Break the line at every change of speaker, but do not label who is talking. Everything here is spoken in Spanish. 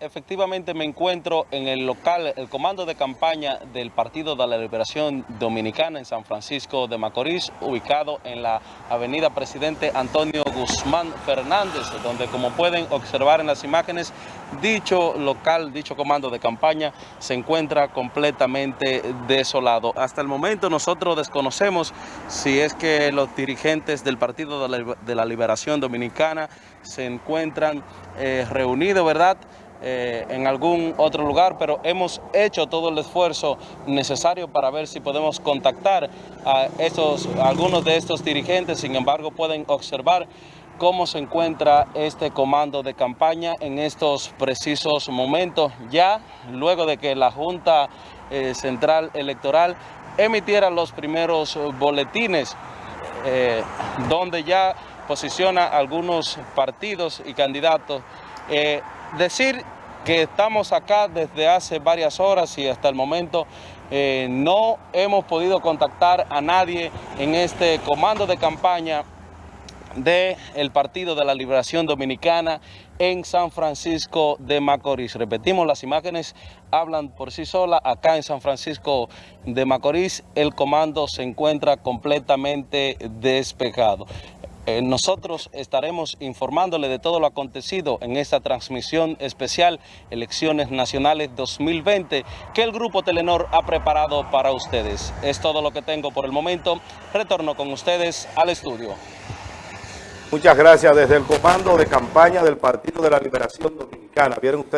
Efectivamente me encuentro en el local, el comando de campaña del Partido de la Liberación Dominicana en San Francisco de Macorís, ubicado en la avenida Presidente Antonio Guzmán Fernández, donde como pueden observar en las imágenes, dicho local, dicho comando de campaña se encuentra completamente desolado. Hasta el momento nosotros desconocemos si es que los dirigentes del Partido de la Liberación Dominicana se encuentran eh, reunidos, ¿verdad?, eh, en algún otro lugar, pero hemos hecho todo el esfuerzo necesario para ver si podemos contactar a, estos, algunos de estos dirigentes, sin embargo pueden observar cómo se encuentra este comando de campaña en estos precisos momentos, ya luego de que la Junta eh, Central Electoral emitiera los primeros boletines, donde ya posiciona algunos partidos y candidatos. Eh, decir que estamos acá desde hace varias horas y hasta el momento eh, no hemos podido contactar a nadie en este comando de campaña del Partido de la Liberación Dominicana en San Francisco de Macorís. Repetimos, las imágenes hablan por sí solas. Acá en San Francisco de Macorís el comando se encuentra completamente despejado. Eh, nosotros estaremos informándole de todo lo acontecido en esta transmisión especial Elecciones Nacionales 2020 que el Grupo Telenor ha preparado para ustedes. Es todo lo que tengo por el momento. Retorno con ustedes al estudio.
Muchas gracias desde el comando de campaña del Partido de la Liberación Dominicana. ¿Vieron ustedes?